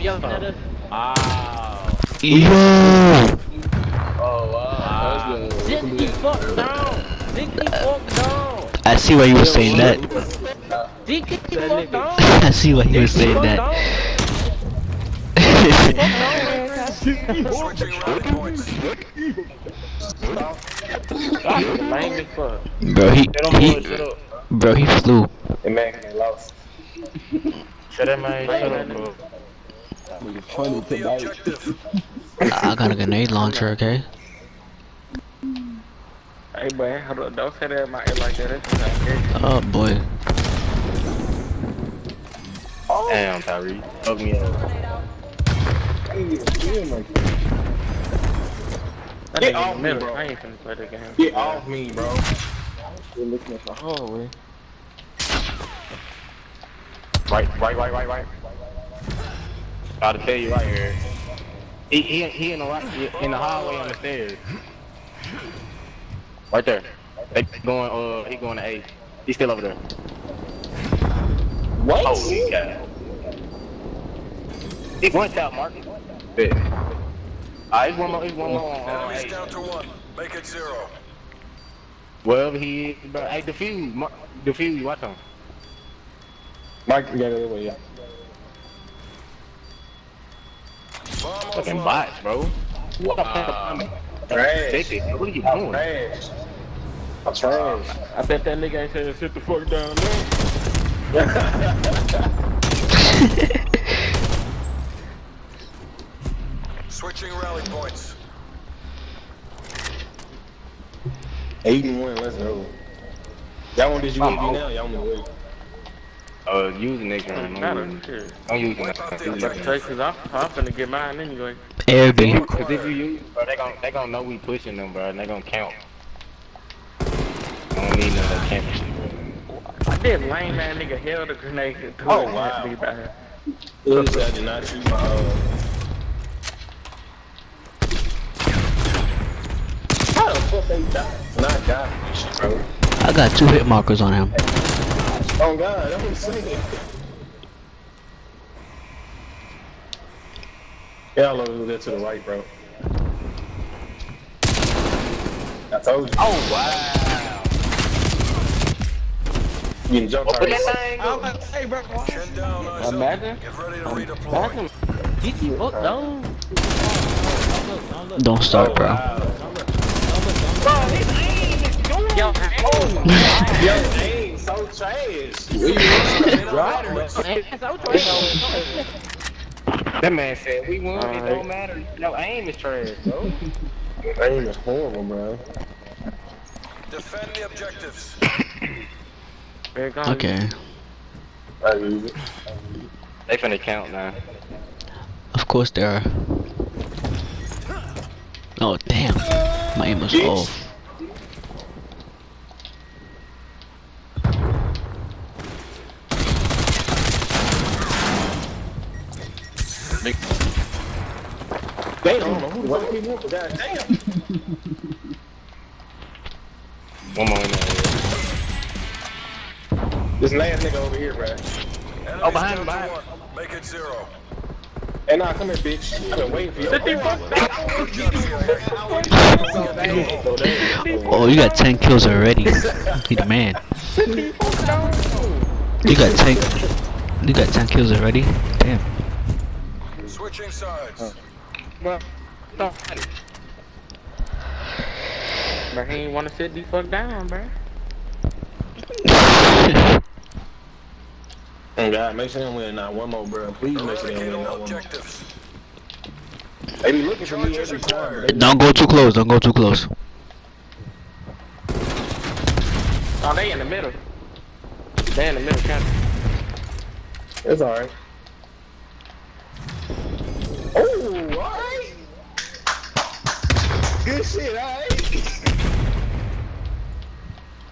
be yelling at us? Wow. Yo! Oh wow. That's Sit good. fuck down. Sit the fuck down. I see why you were saying that. Sit the fuck down. I see why you were saying that. Switching rally points. Lame as fuck. bro, he, he, boy, shut up. bro, he flew. That man lost. Shut that man, shut up, bro. Hold the objective. I got a grenade launcher, okay? Hey, boy, hold up. Don't say that in my ear like that. That's not good. Oh boy. Oh. Damn, Tyree. Fuck me up. Get off me, bro. I ain't finna play the game. Get off me, bro. Oh, Right, right, right, right, right. Gotta tell you right here. He, he, he in the right, in the hallway on the stairs. Right there. They going, uh, he going to A. He's still over there. What? Holy cow. He one tap, Mark. Bet. Ah, he's one more, he's one more on uh, Enemies down to one. Make it zero. Wherever he is, bro. Hey, defuse, Mark, defuse, watch him. Mike, you got it away, yeah. Fucking offline. bots, bro. What the fuck? Trash. What are you doing? Trash. I'm trash. I bet that nigga ain't saying sit the fuck down there. Switching rally points. Eight and one, let's go. Y'all want this I'm UAV out. now? Y'all want to wait? Uh, use the next round. Not Don't a use it. Don't use it. the Use But it. say, cause I'm, I'm finna get mine anyway. Air Cause if you use, bro, they gon' they gon' know we pushing them, bro, and they gon' count. I don't need none of that camping shit, bro. I did lame man nigga held a grenade Oh, wow. at me back here. Look, I did not shoot my, uh... How the fuck they die? Not die, bro. I got two hit markers on him. Oh god, I'm saying. Yeah, look, look that to the right, bro. I told you. Oh wow! You getting jump Put that right. thing I'm up. about to say, bro. Ten down, eyes up. Imagine. Get ready to redeploy. Imagine. Get the fuck down. Don't look, don't look. Don't start, bro. Yo, Yo, aim so trash. Where you Rider. Man, so trash. That man said we won. It Alright. don't matter. No aim is trash, bro. Aim is horrible, bro. Defend the objectives. Here it comes. Okay. I use it. They finna count now. Of course there are. Oh damn. My aim was off. Damn, who the fuck he went? God damn. One more in there. This last nigga over here, bro. Oh, behind him, behind to one. Make it zero. Hey, nah, come here, bitch. I've been waiting for you. Sit the fuck down. Oh, you got 10 kills already. You the man. You got 10. You got 10 kills already? Damn. Switching sides. Bro, don't. Bro, he ain't wanna sit the fuck down, bro. Oh, God, make sure they win not one more, bro. Please make sure they win not one more. They be looking for me every time, Don't go too close. Don't go too close. Oh, they in the middle. They in the middle, kind they- it's alright. Good shit, alright.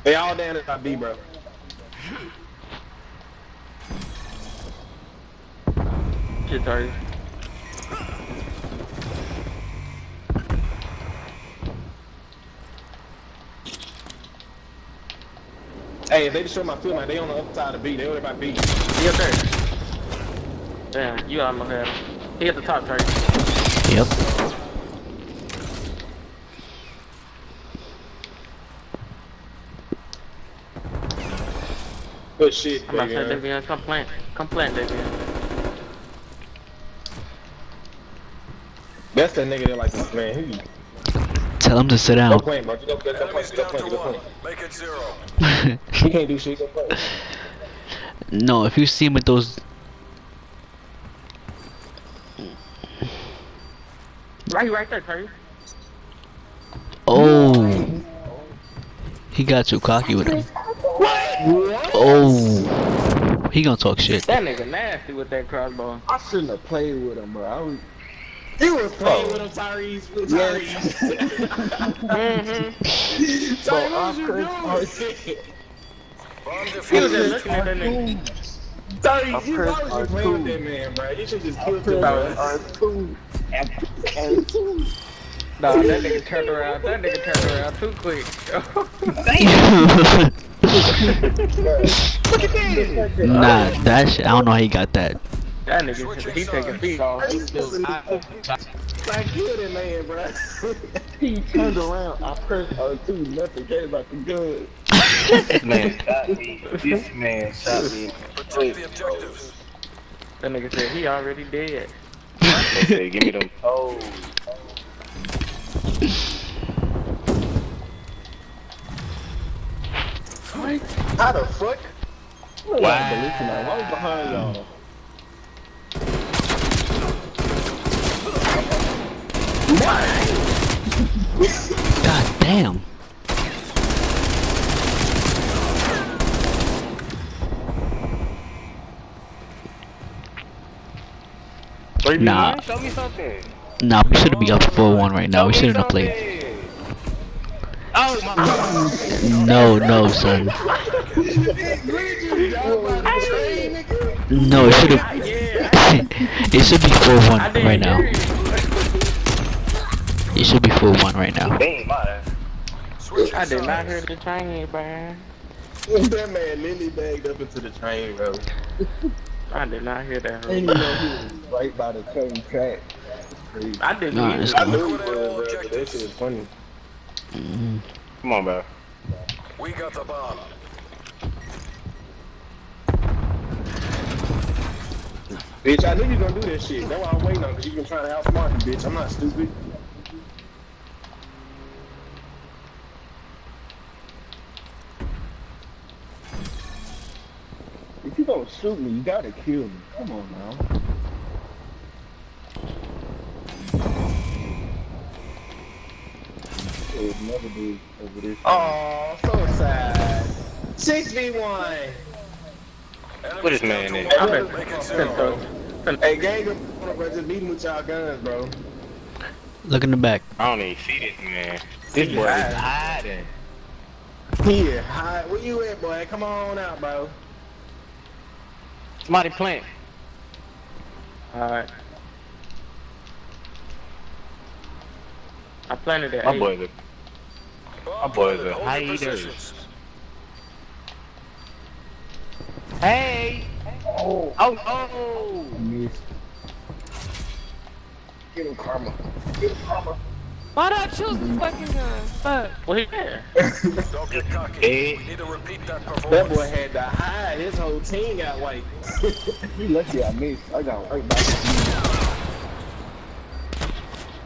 They all down at my B, bro. Shit, sorry. Hey, if they destroy my foot, man, they on the other side of B. They over by B. He up there. Damn, you almost had him. He at the top, Trey. Yep. Good shit, I'm about to say, baby. Davion, come plant. Come plant, Davion. That's that nigga that like this man. Who you? Tell him to sit Go down. play, bro. Just Go play, go play, go down go one. Make it zero. He can't do shit. Go play. no, if you see him with those, Right, right there, Trey. oh, he got too cocky with him. Oh, he gonna talk shit. That nigga nasty with that crossbow. I shouldn't have played with him, bro. I was, He was playing with him, Tyrese. With Tyrese. Mm-hmm. bro, Tyrese, I what you pressed doing? Bomb He was just looking at that nigga. Tyrese, you pressed always R2. playing with that man, bro. You should just kill him, R2. bro. R2. Nah, that nigga turned around. That nigga turned around too quick. nah, that shit. I don't know how he got that. that nigga, he taking feet off. He still. Like, kill that man, bro. He turned around. I pressed R2. Nothing came out the gun. This man shot me. This man shot me. Protect the objectives. That nigga said he already dead. They say, give me them toes. How the fuck? Wow. I was behind y'all. God damn. Three Nah. v one? Show me something. Nah, we shouldn't be up 4-1 right now. We shouldn't have played. something. Oh my god. No, no, son. No, it should have. it should be 4-1 right now. hear. It should be 4-1 right now. They ain't mine. Switching I did not hear the train, man. that man literally bagged up into the train, bro. I did not hear that. I didn't know he was right by the train track. I didn't Nah, either. it's I cool. knew he bro, but that shit was funny. Mm, Come on, bro. We got the bomb. Bitch, I knew you was gonna do that shit. That's why I'm waiting on, cause you been trying to outsmart me, bitch. I'm not stupid. If you gonna shoot me, you gotta kill me. Come on now. It would never over this. Oh, so sad. 6v1. What is this man in? I bet. Make it Finna zero. throw- Hey, gang, bro, just beat him with y'all guns, bro. Look in the back. I don't even see this man. This boy is hiding. Here, hi, where you at, boy? Come on out, bro. Somebody plant. Alright. I planted that. My eight. Boy's a Bomb boys are Hold your hiders. positions. Hey! Oh, oh, oh! Missed. Get him, Karma. Why not choose the fucking gun? Fuck. Well, he. Don't get cocky. Hey. We need to repeat that That boy had to hide. His whole team got white. You lucky I missed. I got right back.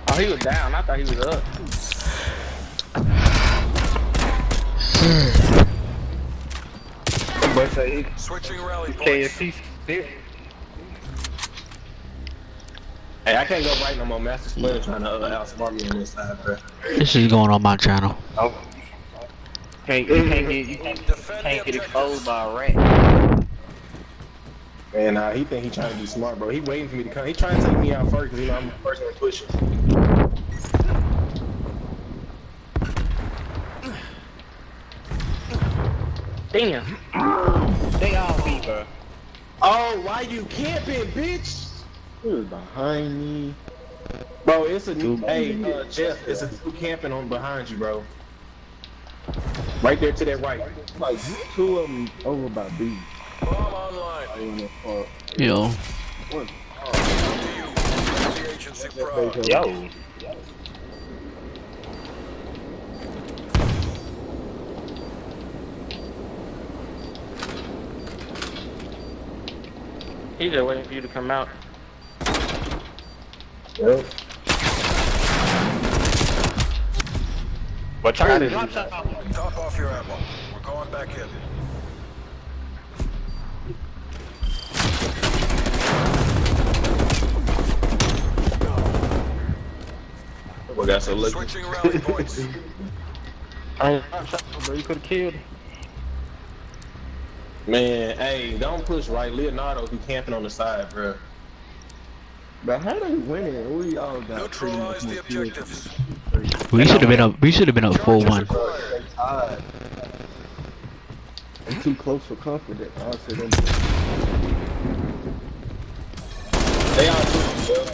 Oh, he was down. I thought he was up. Boy say Switching rally points. KFC. Hey, I can't go right no more. Master Splinter trying to uh, outsmart me on this side, bro. This is going on my channel. Oh. Can't, you can't get you can't, Defend the can't get exposed by a rat. And uh, he think he trying to be smart, bro. He waiting for me to come. He trying to take me out first, cause you know I'm the person that pushing. Damn. They all be, bro. Oh, why you camping, bitch? He was behind me. Bro, it's a new. Hey, uh, Jeff, it's a new camping on behind you, bro. Right there to that right. Like two of them over by B. Bomb online. I ain't know far. Yo, One. To you. The agency. Yo. He's just waiting for you to come out. Yep. But try to drop shot. Top off your ammo. We're going back in. We got some lucky. Switching rally points. I ain't drop shot, bro. You could have killed. Man, hey, don't push right. Leonardo be camping on the side, bro. But how they winning? We all got pretty much Neutralize more the kills. objectives. We should have been up. We should have been up four one. Required. I'm too close for comfort. I'll say them. They all do, bro.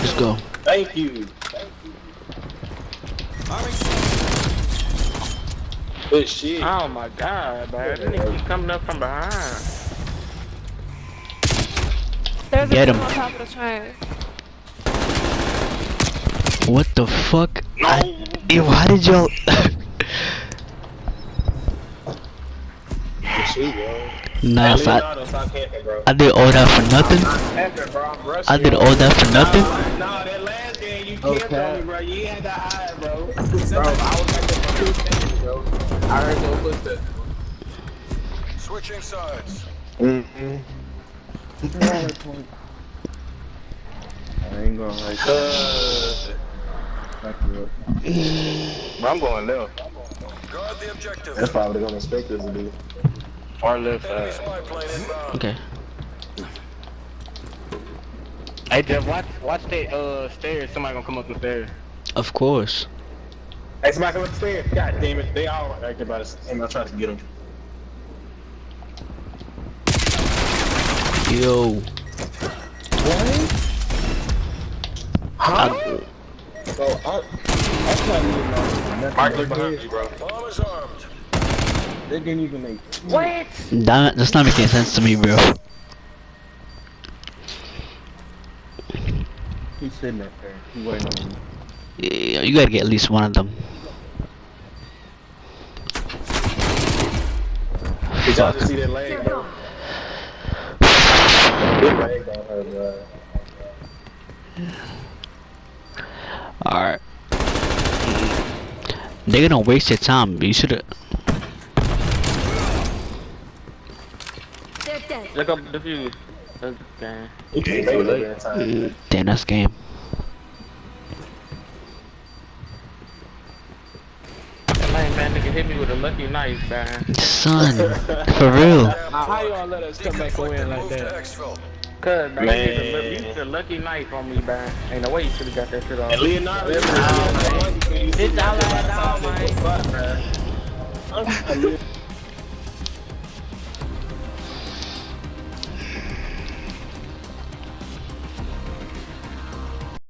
Let's go. Thank you. Good shit. Oh my god, man. This nigga keep coming up from behind. There's Get a him. on top of the train. What the fuck? I, yo, how did y'all? Good shit, bro. nah, Hey, so I, Leonardo, stop camping, bro. I did all that for nothing. Camping. I'm rushing I did you. all that for nothing. Nah, that last game you camped Okay. me, bro. You had to hide, bro. Bro, I was at the two seconds, bro. I heard your footsteps. Switching sides. Mm-hmm. I ain't going like that. Uh, Back you up. I'm going left. Guard the objective. that's probably gonna expect us to do. Far left Enemy side. spy plane inbound. Okay. Hey, Jeff, watch, watch that uh stairs. Somebody gonna come up the stairs. Of course. Hey, somebody come upstairs. God damn it. They all right there by the same. I'm trying to get them. Yo. What? Huh? So I, I'm not even know nothing. Mark, They look behind did- you, bro. Bomb is armed. They didn't even make. That, that's not making sense to me, bro. He's sitting up there. He waiting on me. Yeah, you gotta get at least one of them. Did y'all just see that leg, bro? Big leg on her, bro. Alright. They're gonna waste your time. You should've. They're dead. Look up the fuse. Okay. You can't make it up in time. Damn, that's game. Nigga hit me with a lucky knife, man. Son, for real. How y'all let us come back Deconflict away like that? exfil. Cuz, man, Man. you used a- you used a lucky knife on me, man. Ain't no way you should've got that shit off. And Leonardo, this This all I had on, man. man.